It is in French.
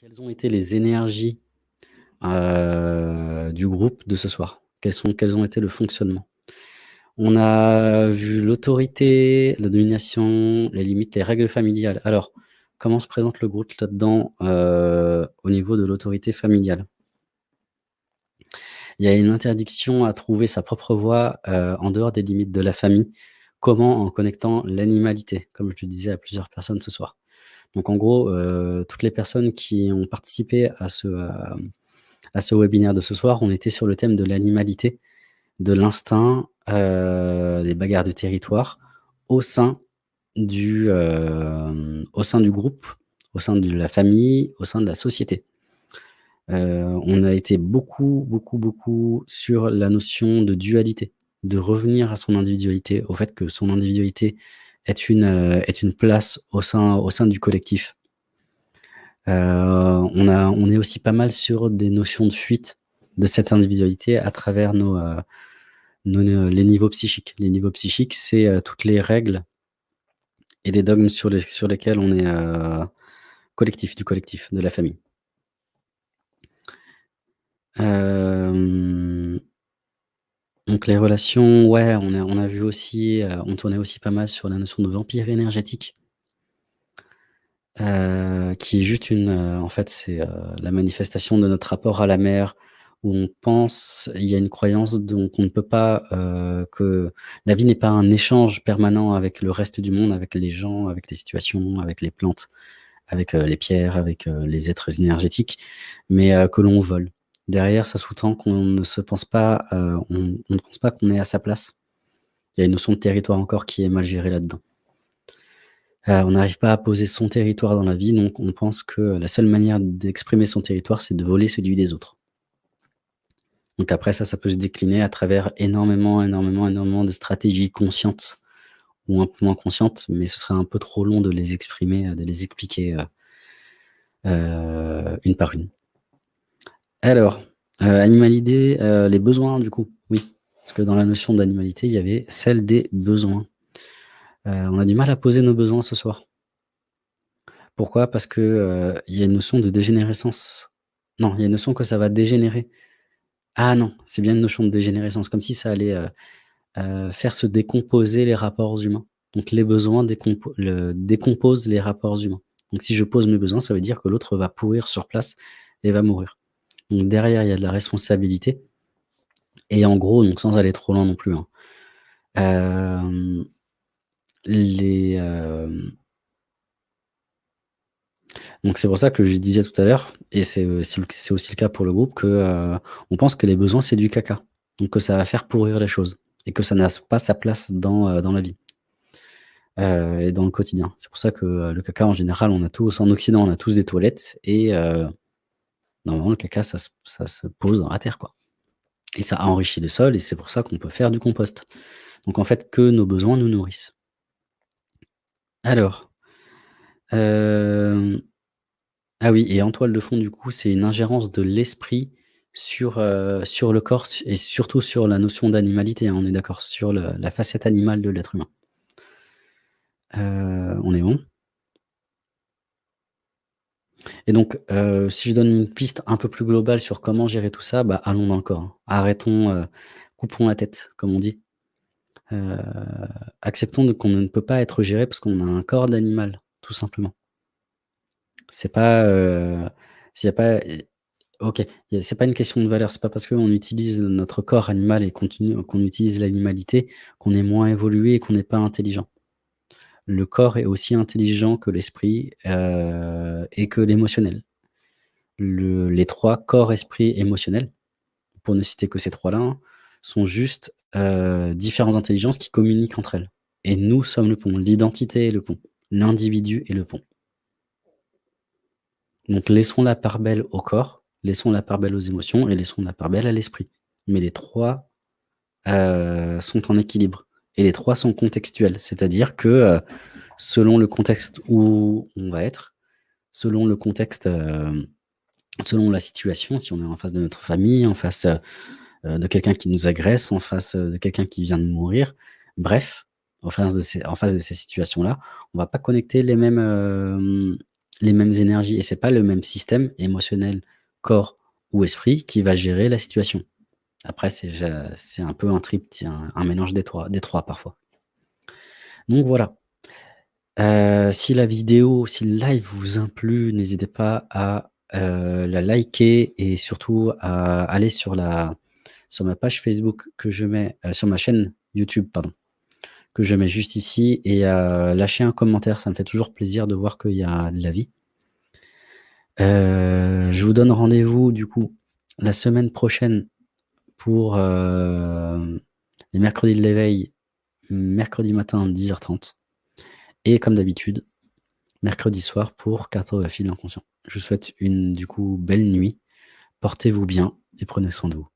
Quelles ont été les énergies, heu, du groupe de ce soir? Quels ont été le fonctionnement? On a vu l'autorité, la domination, les limites, les règles familiales. Alors, comment se présente le groupe là-dedans, heu, au niveau de l'autorité familiale? Il y a une interdiction à trouver sa propre voie, heu, en dehors des limites de la famille. Comment? En connectant l'animalité, comme je le disais à plusieurs personnes ce soir. Donc en gros, heu, toutes les personnes qui ont participé à ce, hem, à ce webinaire de ce soir, on était sur le thème de l'animalité, de l'instinct, heu, des bagarres de territoire au sein du, groupe, au sein de la famille, au sein de la société. On a été beaucoup, beaucoup, beaucoup sur la notion de dualité, de revenir à son individualité, au fait que son individualité est une, heu, est une place au sein au sein du collectif. Heu, on a on est aussi pas mal sur des notions de fuite de cette individualité à travers nos, heu, nos les niveaux psychiques. Les niveaux psychiques, c'est, heu, toutes les règles et les dogmes sur les sur lesquels on est, heu, collectif, du collectif, de la famille. Donc les relations, ouais, on a on a vu aussi, heu, on tournait aussi pas mal sur la notion de vampire énergétique. Heu, qui est juste une, heu, en fait, c'est, la manifestation de notre rapport à la mer, où on pense il y a une croyance donc on ne peut pas, que la vie n'est pas un échange permanent avec le reste du monde, avec les gens, avec les situations, avec les plantes, avec, les pierres, avec, les êtres énergétiques, mais, que l'on vole. Derrière, ça sous-tend qu'on ne se pense pas, heu, on ne pense pas qu'on est à sa place. Il y a une notion de territoire encore qui est mal gérée là-dedans. Heu, on n'arrive pas à poser son territoire dans la vie, donc on pense que la seule manière d'exprimer son territoire, c'est de voler celui des autres. Donc après ça, ça peut se décliner à travers énormément, énormément, énormément de stratégies conscientes ou un peu moins conscientes, mais ce serait un peu trop long de les exprimer, de les expliquer, heu heu, une par une. Alors, heu, animalité, heu, les besoins du coup, oui, parce que dans la notion d'animalité, il y avait celle des besoins. Heu, on a du mal à poser nos besoins ce soir. Pourquoi? Parce que, il y a une notion de dégénérescence. Non, il y a une notion que ça va dégénérer. Ah non, c'est bien une notion de dégénérescence, comme si ça allait, faire se décomposer les rapports humains. Donc les besoins décomposent les rapports humains. Donc si je pose mes besoins, ça veut dire que l'autre va pourrir sur place et va mourir. Donc derrière, il y a de la responsabilité et en gros, sans aller trop loin non plus, hein, les, hem donc c'est pour ça que je disais tout à l'heure et c'est, c'est aussi le cas pour le groupe que, on pense que les besoins, c'est du caca. Donc que ça va faire pourrir les choses et que ça n'a pas sa place dans, dans la vie et dans le quotidien. C'est pour ça que, le caca en général, on a tous en occident, on a tous des toilettes et normalement le caca ça se ça se pose dans la terre, quoi et ça enrichit le sol et c'est pour ça qu'on peut faire du compost. Donc en fait, que nos besoins nous nourrissent. Alors, hem Ah oui et en toile de fond, du coup, c'est une ingérence de l'esprit sur, heu, sur le corps et surtout sur la notion d'animalité, hein, on est d'accord? Sur la facette animale de l'être humain. Heu, on est bon? Et donc, heu, si je donne une piste un peu plus globale sur comment gérer tout ça, bah, allons dans le corps, hein. Arrêtons, heu, coupons la tête, comme on dit. Heu, acceptons qu'on ne peut pas être géré parce qu'on a un corps d'animal, tout simplement. C'est pas, pas OK, c'est pas une question de valeur, c'est pas parce qu'on utilise notre corps animal et qu'on utilise l'animalité, qu'on est moins évolué et qu'on n'est pas intelligent. Le corps est aussi intelligent que l'esprit, et que l'émotionnel. Le les 3 corps, esprit, émotionnel, pour ne citer que ces 3 là, hein, sont juste, heu, différentes intelligences qui communiquent entre elles et nous sommes le pont. L'identité est le pont, l'individu est le pont. Donc laissons la part belle au corps, laissons la part belle aux émotions et laissons la part belle à l'esprit. Mais les 3, heu, sont en équilibre et les 3 sont contextuels. C'est-à-dire que, heu, selon le contexte où on va être, selon le contexte, hem, selon la situation, si on est en face de notre famille, en face, heu heu, de quelqu'un qui nous agresse, en face, de quelqu'un qui vient de mourir, bref, en face de ces situations-là, on va pas connecter les mêmes, énergies et c'est pas le même système émotionnel, corps ou esprit qui va gérer la situation. Après c'est un peu un tripty un mélange des 3 des 3 parfois. Donc voilà. Heu, si la vidéo, si le live vous a plu, n'hésitez pas à, heu, la liker et surtout à aller sur la sur ma page Facebook que je mets, heu, sur ma chaîne YouTube pardon, que je mets juste ici et à lâcher un commentaire. Ça me fait toujours plaisir de voir qu'il y a de la vie. Heu, je vous donne rendez-vous du coup la semaine prochaine pour, les mercredis de l'éveil, mercredi matin 10:30 et comme d'habitude, mercredi soir pour cartographie de l'inconscient. Je vous souhaite une du coup belle nuit, portez-vous bien et prenez soin de vous.